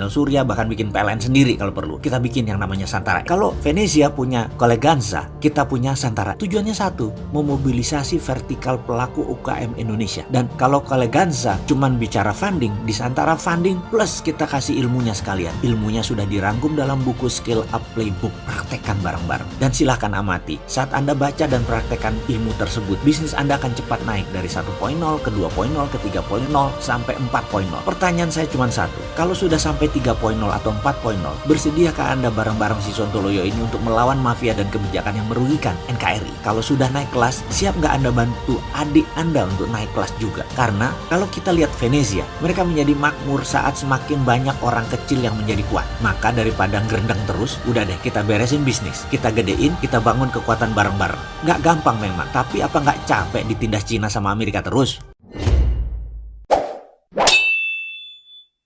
panel surya, bahkan bikin PLN sendiri kalau perlu. Kita bikin yang namanya Santara. Kalau Venezia punya Koleganza, kita punya Santara. Tujuannya satu, memobilisasi vertikal pelaku UKM Indonesia. Dan kalau Koleganza cuman bicara funding, di Santara funding plus kita kasih ilmunya sekalian. Ilmunya sudah dirangkum dalam buku Skill Up Playbook. Praktekkan bareng-bareng. Dan silahkan amati. Saat Anda baca dan praktekkan ilmu tersebut, bisnis Anda akan cepat naik dari 1.0 ke 2.0 ke 3.0 sampai 4.0. Pertanyaan saya cuma satu. Kalau sudah sampai 3.0 atau 4.0, bersediakah Anda bareng-bareng si Sontoloyo ini untuk melawan mafia dan kebijakan yang merugikan NKRI? Kalau sudah naik kelas, siap nggak Anda bantu adik Anda untuk naik kelas juga? Karena kalau kita lihat Venezia, mereka menjadi makmur saat semakin banyak orang kecil yang menjadi kuat. Maka daripada gerendeng terus, udah deh kita beresin bisnis. Kita gedein, kita bangun kekuatan bareng-bareng. Nggak gampang memang, tapi apa nggak capek ditindas Cina sama Amerika terus?